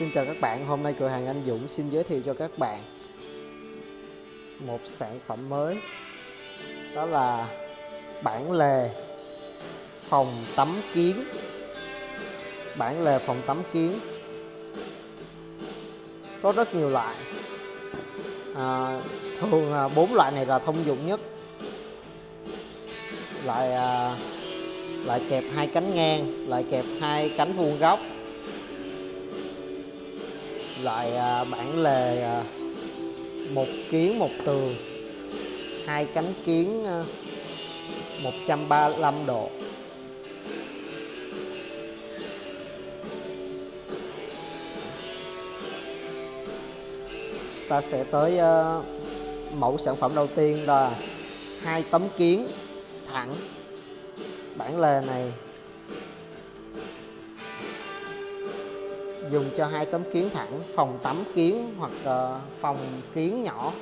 Xin chào các bạn, hôm nay cửa hàng Anh Dũng xin giới thiệu cho các bạn một sản phẩm mới. Đó là bản lề phòng tắm kiến. Bản lề phòng tắm kiến. Có rất nhiều loại. À, thường bốn loại này là thông dụng nhất. Loại à, lại kẹp hai cánh ngang lại kẹp hai cánh vuông góc loại à, bản lề à, một kiến, một tường, hai cánh kiến à, 135 độ. Ta sẽ tới mẫu sản phẩm đầu tiên là hai tấm kiến thẳng. Bản lề này dùng cho hai tấm kiến thẳng phòng tắm kiến hoặc uh, phòng kiến nhỏ.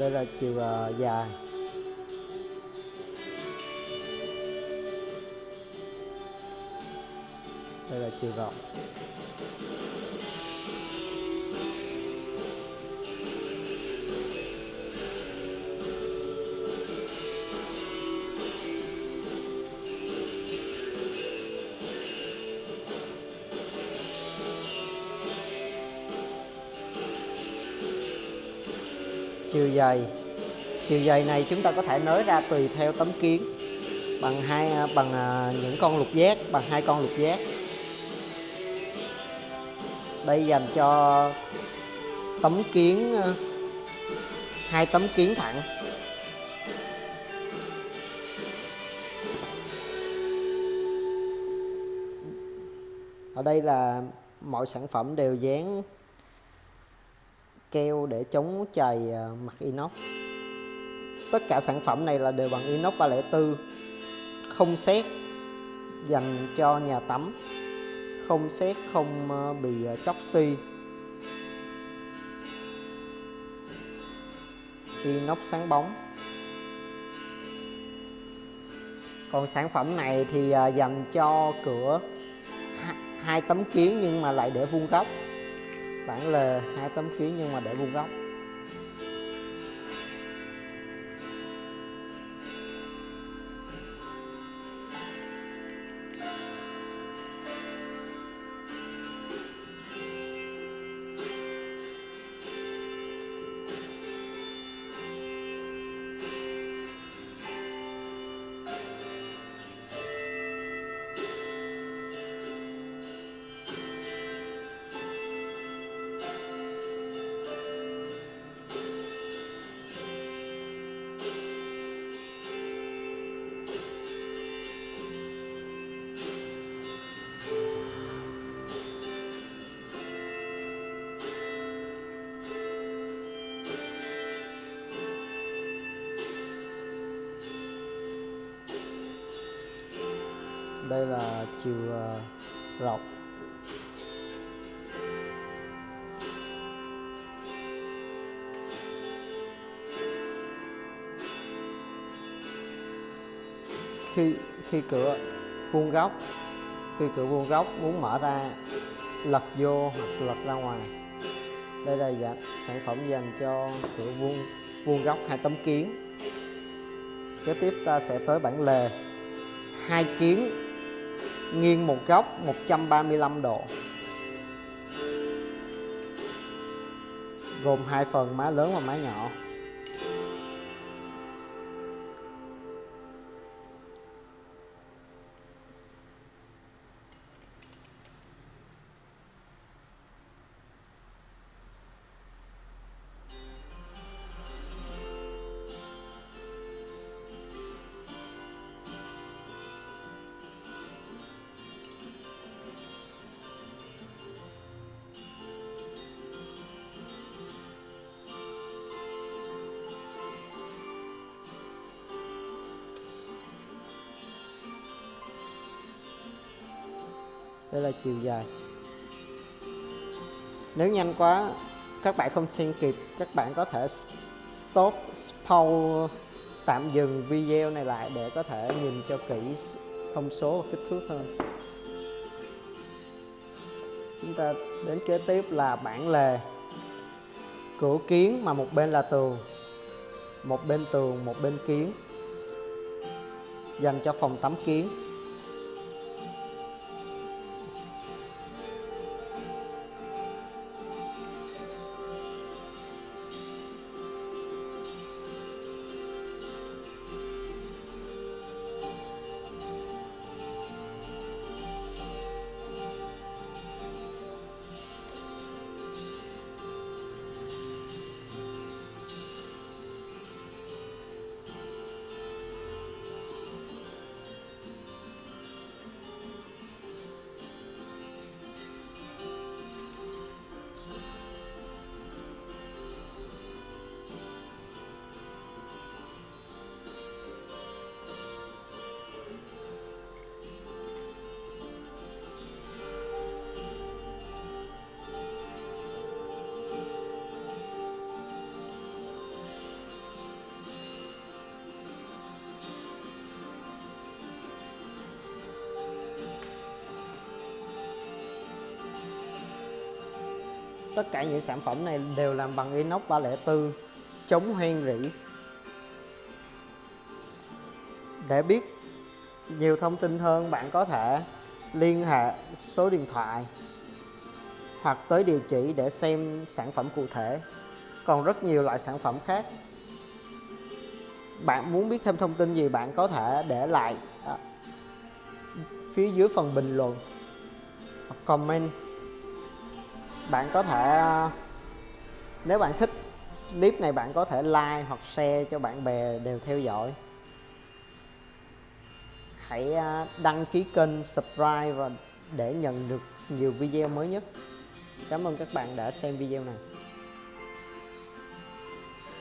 Đây là chiều uh, dài. Đây là chiều rộng. Chiều dày chiều dày này chúng ta có thể nới ra tùy theo tấm kiến. Bằng hai à, bằng à, những con lục giác, bằng hai con lục giác. Đây dành cho tấm kiến à, hai tấm kiến thẳng. Ở đây là mọi sản phẩm đều dán keo để chống chày ờ, mặt inox. Tất cả sản phẩm này là đều bằng inox 304 không xét dành cho nhà tắm, không xét không ờ, bị ờ, chóc xi. Inox sáng bóng. Còn sản phẩm này thì dành cho cửa hai tấm kiến nhưng mà lại để vuông góc bản lề hai tấm ký nhưng mà để vuông góc. Đây là chiều ờ, rộng. Khi khi cửa vuông góc, khi cửa vuông góc muốn mở ra, lật vô hoặc lật ra ngoài. Đây là dạng sản phẩm dành cho cửa vuông vuông góc hai tấm kiến. Kế tiếp ta sẽ tới bản lề. Hai kiến nghiêng một góc 135 độ gồm hai phần má lớn và má nhỏ. Đây là chiều dài. Nếu nhanh quá, các bạn không xem kịp, các bạn có thể stop, pause, tạm dừng video này lại để có thể nhìn cho kỹ thông số và kích thước hơn. Chúng ta đến kế tiếp là bản lề cửa kiến mà một bên là tường, một bên tường, một bên kiến, dành cho phòng tắm kiến. Tất cả những sản phẩm này đều làm bằng inox 304 chống hoen rỉ. Để biết nhiều thông tin hơn bạn có thể liên hệ số điện thoại hoặc tới địa chỉ để xem sản phẩm cụ thể. Còn rất nhiều loại sản phẩm khác. Bạn muốn biết thêm thông tin gì bạn có thể để lại à, phía dưới phần bình luận comment bạn có thể ờ, nếu bạn thích clip này, bạn có thể like hoặc share cho bạn bè đều theo dõi. Hãy ờ, đăng ký kênh, subscribe và để nhận được nhiều video mới nhất. Cảm ơn các bạn đã xem video này.